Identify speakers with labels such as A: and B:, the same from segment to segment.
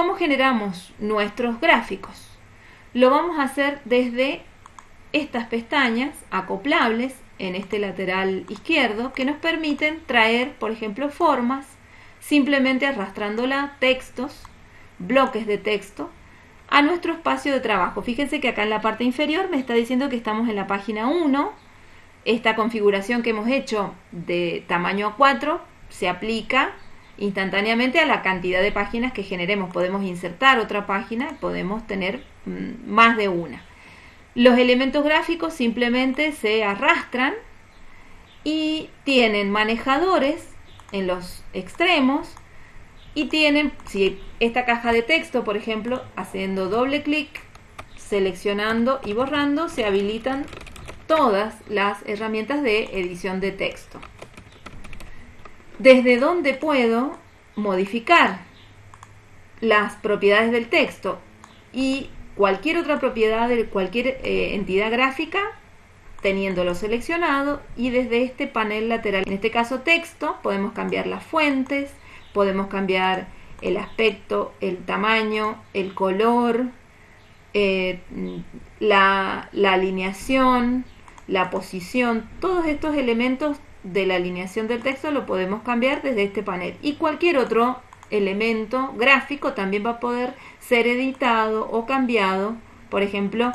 A: ¿Cómo generamos nuestros gráficos? Lo vamos a hacer desde estas pestañas acoplables en este lateral izquierdo que nos permiten traer, por ejemplo, formas simplemente arrastrándola, textos, bloques de texto, a nuestro espacio de trabajo. Fíjense que acá en la parte inferior me está diciendo que estamos en la página 1. Esta configuración que hemos hecho de tamaño A4 se aplica instantáneamente a la cantidad de páginas que generemos. Podemos insertar otra página, podemos tener mm, más de una. Los elementos gráficos simplemente se arrastran y tienen manejadores en los extremos y tienen, si esta caja de texto, por ejemplo, haciendo doble clic, seleccionando y borrando, se habilitan todas las herramientas de edición de texto. Desde donde puedo modificar las propiedades del texto y cualquier otra propiedad de cualquier eh, entidad gráfica teniéndolo seleccionado y desde este panel lateral, en este caso texto, podemos cambiar las fuentes, podemos cambiar el aspecto, el tamaño, el color, eh, la, la alineación, la posición, todos estos elementos de la alineación del texto lo podemos cambiar desde este panel y cualquier otro elemento gráfico también va a poder ser editado o cambiado por ejemplo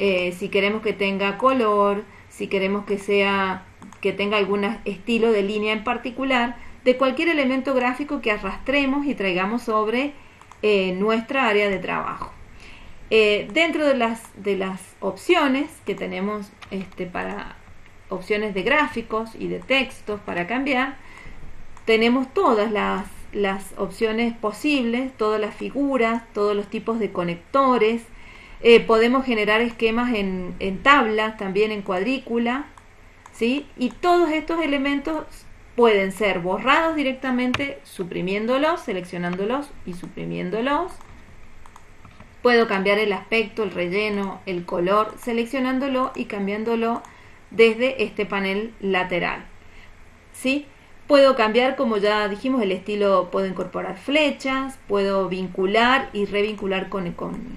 A: eh, si queremos que tenga color, si queremos que sea que tenga algún estilo de línea en particular, de cualquier elemento gráfico que arrastremos y traigamos sobre eh, nuestra área de trabajo. Eh, dentro de las, de las opciones que tenemos este, para opciones de gráficos y de textos para cambiar, tenemos todas las, las opciones posibles, todas las figuras, todos los tipos de conectores, eh, podemos generar esquemas en, en tablas, también en cuadrícula, ¿sí? Y todos estos elementos pueden ser borrados directamente suprimiéndolos, seleccionándolos y suprimiéndolos. Puedo cambiar el aspecto, el relleno, el color, seleccionándolo y cambiándolo desde este panel lateral. ¿Sí? Puedo cambiar, como ya dijimos, el estilo, puedo incorporar flechas, puedo vincular y revincular con,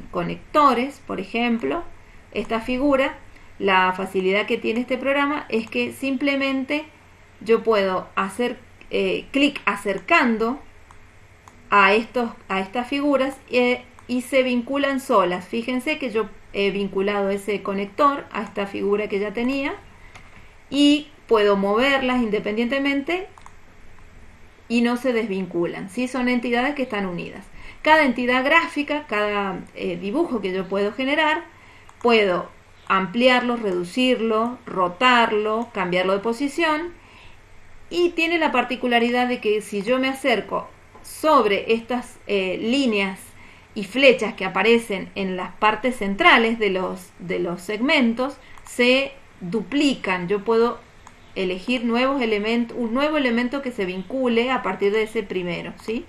A: conectores, por ejemplo. Esta figura, la facilidad que tiene este programa es que simplemente yo puedo hacer eh, clic acercando a, estos, a estas figuras eh, y se vinculan solas. Fíjense que yo he vinculado ese conector a esta figura que ya tenía y puedo moverlas independientemente y no se desvinculan, ¿sí? son entidades que están unidas. Cada entidad gráfica, cada eh, dibujo que yo puedo generar, puedo ampliarlo, reducirlo, rotarlo, cambiarlo de posición y tiene la particularidad de que si yo me acerco sobre estas eh, líneas y flechas que aparecen en las partes centrales de los, de los segmentos, se duplican. Yo puedo elegir nuevos elementos, un nuevo elemento que se vincule a partir de ese primero, ¿sí?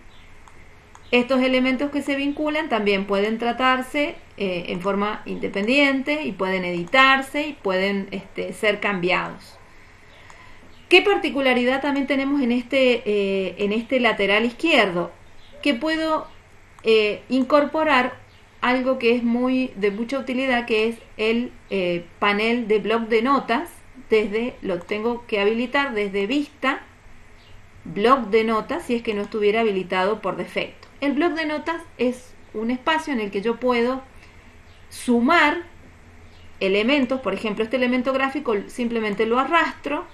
A: Estos elementos que se vinculan también pueden tratarse eh, en forma independiente y pueden editarse y pueden este, ser cambiados. ¿Qué particularidad también tenemos en este, eh, en este lateral izquierdo? Que puedo eh, incorporar algo que es muy de mucha utilidad, que es el panel de blog de notas, desde, lo tengo que habilitar desde vista, blog de notas, si es que no estuviera habilitado por defecto. El blog de notas es un espacio en el que yo puedo sumar elementos, por ejemplo, este elemento gráfico simplemente lo arrastro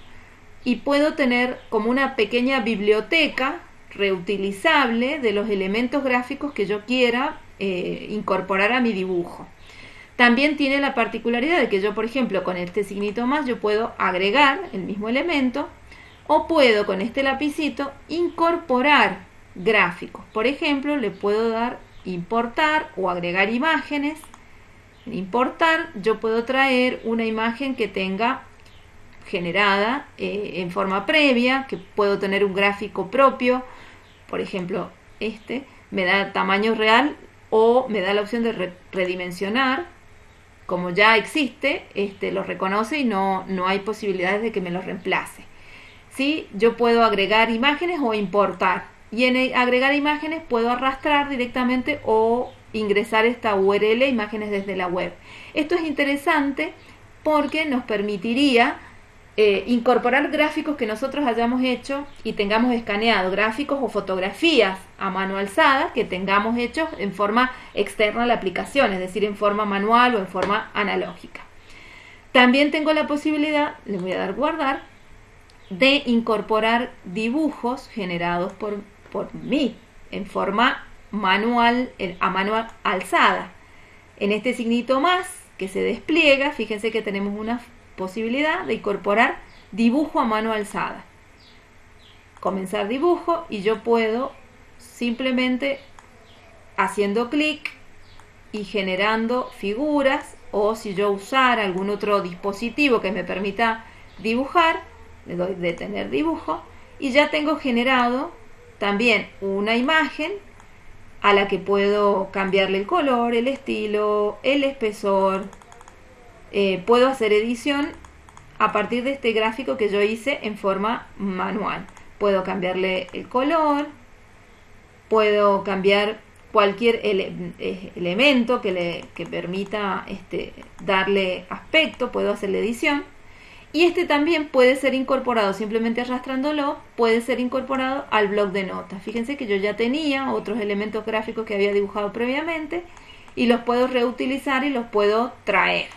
A: y puedo tener como una pequeña biblioteca reutilizable de los elementos gráficos que yo quiera eh, incorporar a mi dibujo. También tiene la particularidad de que yo, por ejemplo, con este signito más, yo puedo agregar el mismo elemento o puedo con este lapicito incorporar gráficos. Por ejemplo, le puedo dar importar o agregar imágenes. En importar yo puedo traer una imagen que tenga generada eh, en forma previa, que puedo tener un gráfico propio. Por ejemplo, este me da tamaño real o me da la opción de redimensionar como ya existe, este, lo reconoce y no, no hay posibilidades de que me lo reemplace. ¿Sí? Yo puedo agregar imágenes o importar. y en agregar imágenes puedo arrastrar directamente o ingresar esta URL imágenes desde la web. Esto es interesante porque nos permitiría eh, incorporar gráficos que nosotros hayamos hecho y tengamos escaneado, gráficos o fotografías a mano alzada que tengamos hechos en forma externa a la aplicación, es decir, en forma manual o en forma analógica. También tengo la posibilidad, le voy a dar guardar, de incorporar dibujos generados por, por mí en forma manual, a mano alzada. En este signito más que se despliega, fíjense que tenemos una posibilidad de incorporar dibujo a mano alzada. Comenzar dibujo y yo puedo simplemente haciendo clic y generando figuras o si yo usara algún otro dispositivo que me permita dibujar, le doy detener dibujo y ya tengo generado también una imagen a la que puedo cambiarle el color, el estilo, el espesor. Eh, puedo hacer edición a partir de este gráfico que yo hice en forma manual. Puedo cambiarle el color, puedo cambiar cualquier eh, elemento que le que permita este, darle aspecto, puedo hacer la edición. Y este también puede ser incorporado, simplemente arrastrándolo, puede ser incorporado al blog de notas. Fíjense que yo ya tenía otros elementos gráficos que había dibujado previamente y los puedo reutilizar y los puedo traer.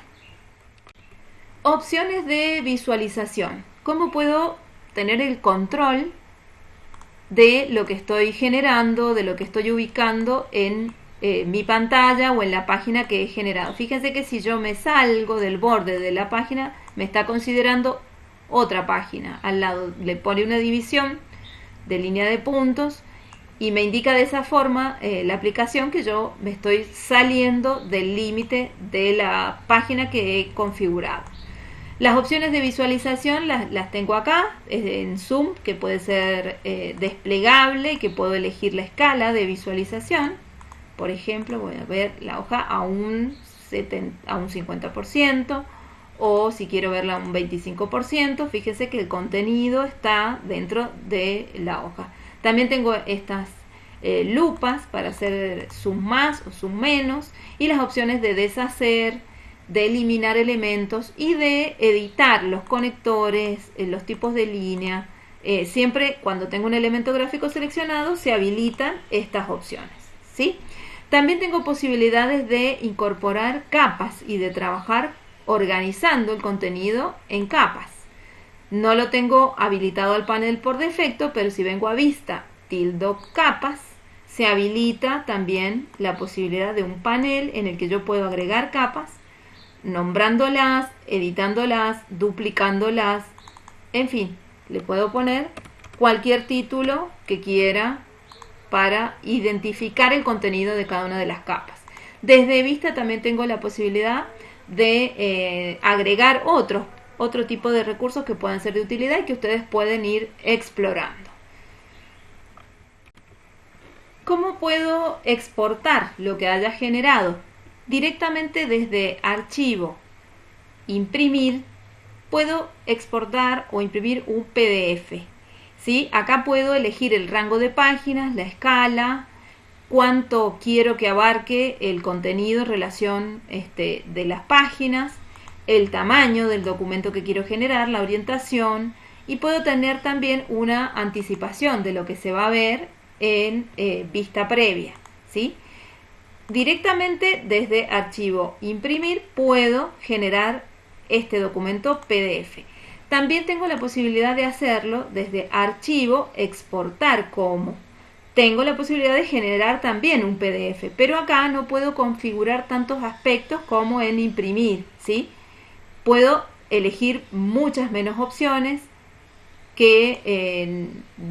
A: Opciones de visualización. ¿Cómo puedo tener el control de lo que estoy generando, de lo que estoy ubicando en eh, mi pantalla o en la página que he generado. Fíjense que si yo me salgo del borde de la página, me está considerando otra página. Al lado le pone una división de línea de puntos y me indica de esa forma eh, la aplicación que yo me estoy saliendo del límite de la página que he configurado. Las opciones de visualización las, tengo acá, en Zoom, que puede ser eh, desplegable, que puedo elegir la escala de visualización por ejemplo, voy a ver la hoja a un, a un 50% o si quiero verla a un 25%, fíjese que el contenido está dentro de la hoja. También tengo estas eh, lupas para hacer zoom más o zoom menos y las opciones de deshacer, de eliminar elementos y de editar los conectores, eh, los tipos de línea. Eh, siempre cuando tengo un elemento gráfico seleccionado se habilitan estas opciones. ¿sí? También tengo posibilidades de incorporar capas y de trabajar organizando el contenido en capas. No lo tengo habilitado al panel por defecto, pero si vengo a vista tildo capas, se habilita también la posibilidad de un panel en el que yo puedo agregar capas, nombrándolas, editándolas, duplicándolas, en fin, le puedo poner cualquier título que quiera para identificar el contenido de cada una de las capas. Desde vista también tengo la posibilidad de eh, agregar otros, otro tipo de recursos que puedan ser de utilidad y que ustedes pueden ir explorando. ¿Cómo puedo exportar lo que haya generado? Directamente desde archivo, imprimir, puedo exportar o imprimir un PDF. ¿sí? Acá puedo elegir el rango de páginas, la escala, cuánto quiero que abarque el contenido en relación este, de las páginas, el tamaño del documento que quiero generar, la orientación y puedo tener también una anticipación de lo que se va a ver en eh, vista previa. ¿sí? Directamente desde archivo imprimir puedo generar este documento PDF. También tengo la posibilidad de hacerlo desde archivo, exportar como. Tengo la posibilidad de generar también un PDF, pero acá no puedo configurar tantos aspectos como en imprimir, ¿sí? Puedo elegir muchas menos opciones que eh,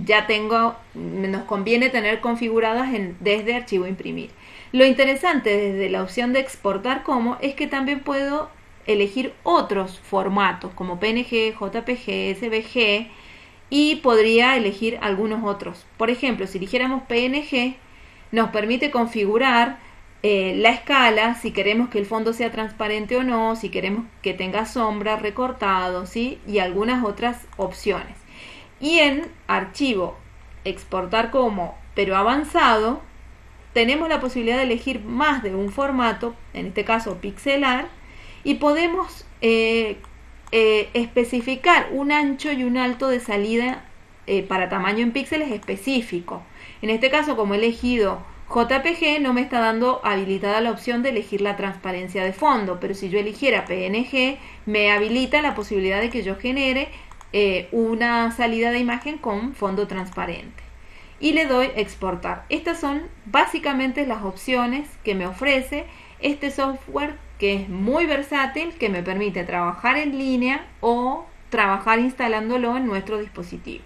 A: ya tengo, nos conviene tener configuradas en, desde archivo imprimir. Lo interesante desde la opción de exportar como es que también puedo elegir otros formatos como PNG, JPG, SVG y podría elegir algunos otros. Por ejemplo, si eligiéramos PNG, nos permite configurar eh, la escala, si queremos que el fondo sea transparente o no, si queremos que tenga sombra, recortado, y algunas otras opciones. Y en archivo exportar como, pero avanzado, tenemos la posibilidad de elegir más de un formato, en este caso pixelar, y podemos eh, eh, especificar un ancho y un alto de salida eh, para tamaño en píxeles específico. En este caso, como he elegido JPG, no me está dando habilitada la opción de elegir la transparencia de fondo, pero si yo eligiera PNG, me habilita la posibilidad de que yo genere una salida de imagen con fondo transparente y le doy exportar. Estas son básicamente las opciones que me ofrece este software que es muy versátil, que me permite trabajar en línea o trabajar instalándolo en nuestro dispositivo.